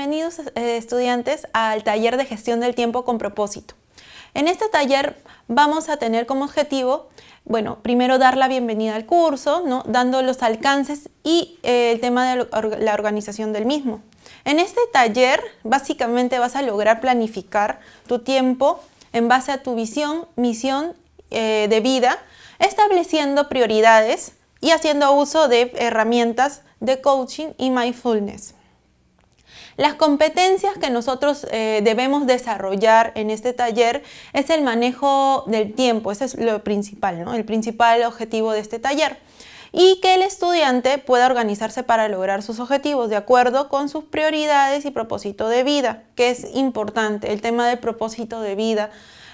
bienvenidos eh, estudiantes al taller de gestión del tiempo con propósito. En este taller vamos a tener como objetivo, bueno, primero dar la bienvenida al curso, ¿no? dando los alcances y eh, el tema de la organización del mismo. En este taller básicamente vas a lograr planificar tu tiempo en base a tu visión, misión eh, de vida, estableciendo prioridades y haciendo uso de herramientas de coaching y mindfulness. Las competencias que nosotros eh, debemos desarrollar en este taller es el manejo del tiempo, ese es lo principal, ¿no? el principal objetivo de este taller. Y que el estudiante pueda organizarse para lograr sus objetivos de acuerdo con sus prioridades y propósito de vida, que es importante, el tema del propósito de vida.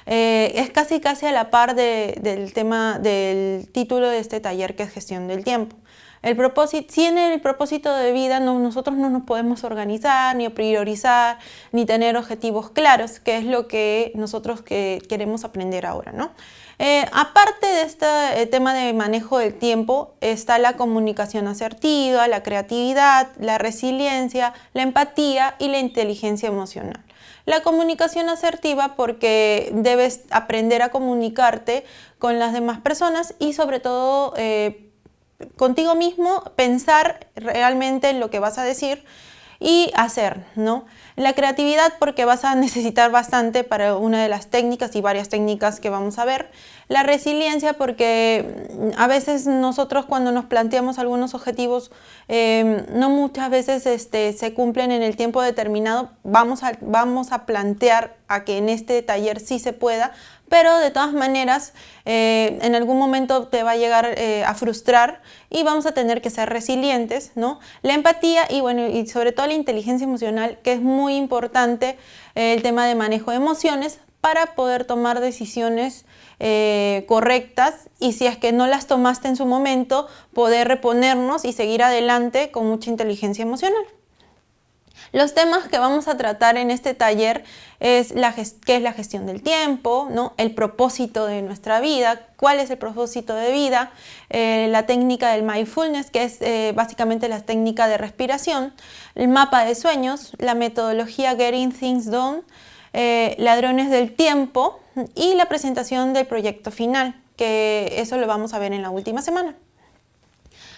Eh, es casi casi a la par del tema del título de este taller que es gestión del tiempo. El propósito, sin el propósito de vida nosotros no nos podemos organizar, ni priorizar, ni tener objetivos claros, que es lo que nosotros que queremos aprender ahora. ¿no? Eh, aparte de este eh, tema de manejo del tiempo, está la comunicación asertiva, la creatividad, la resiliencia, la empatía y la inteligencia emocional. La comunicación asertiva porque debes aprender a comunicarte con las demás personas y sobre todo eh, contigo mismo, pensar realmente en lo que vas a decir y hacer, ¿no? La creatividad porque vas a necesitar bastante para una de las técnicas y varias técnicas que vamos a ver. La resiliencia porque mm, a veces nosotros cuando nos planteamos algunos objetivos em, no muchas veces este, se cumplen en el tiempo determinado. Vamos a, vamos a plantear a que en este taller sí se pueda, pero de todas maneras eh, en algún momento te va a llegar eh, a frustrar y vamos a tener que ser resilientes, ¿no? La empatía y bueno, y sobre todo la inteligencia emocional, que es muy importante eh, el tema de manejo de emociones para poder tomar decisiones correctas y si es que no las tomaste en su momento, poder reponernos y seguir adelante con mucha inteligencia emocional. Los temas que vamos a tratar en este taller es la qué es la gestión del tiempo, ¿no? el propósito de nuestra vida, cuál es el propósito de vida, eh, la técnica del mindfulness, que es eh, básicamente la técnica de respiración, el mapa de sueños, la metodología Getting Things Done, eh, ladrones del tiempo y la presentación del proyecto final, que eso lo vamos a ver en la última semana.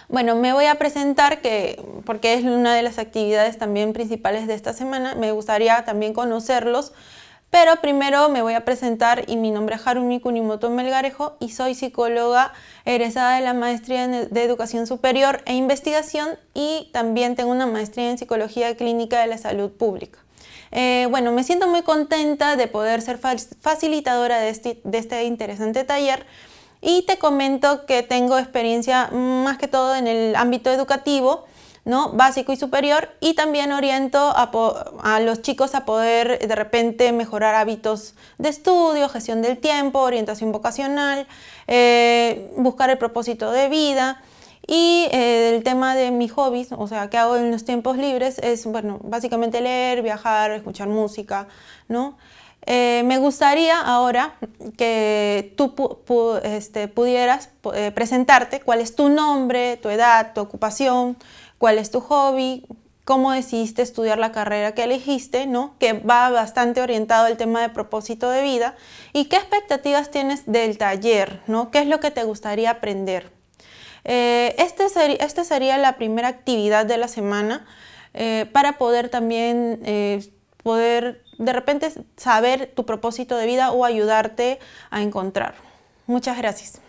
Bueno, me voy a presentar que, porque es una de las actividades también principales de esta semana, me gustaría también conocerlos, pero primero me voy a presentar y mi nombre es Harumi Kunimoto Melgarejo y soy psicóloga egresada de la Maestría de Educación Superior e Investigación y también tengo una maestría en Psicología Clínica de la Salud Pública. Eh, bueno, me siento muy contenta de poder ser facilitadora este, de este interesante taller y te comento que tengo experiencia más que todo en el ámbito educativo, ¿no? básico y superior y también oriento a, los chicos a poder de repente mejorar hábitos de estudio, gestión del tiempo, orientación vocacional, eh, buscar el propósito de vida y eh, el tema de mis hobbies, o sea, qué hago en los tiempos libres es, bueno, básicamente leer, viajar, escuchar música, ¿no? Eh, me gustaría ahora que tú este, pudieras eh, presentarte cuál es tu nombre, tu edad, tu ocupación, cuál es tu hobby, cómo decidiste estudiar la carrera que elegiste, ¿no? que va bastante orientado al tema de propósito de vida y qué expectativas tienes del taller, ¿no? qué es lo que te gustaría aprender. Eh, esta este sería la primera actividad de la semana para poder también poder de repente saber tu propósito de vida o ayudarte a encontrar. Muchas gracias.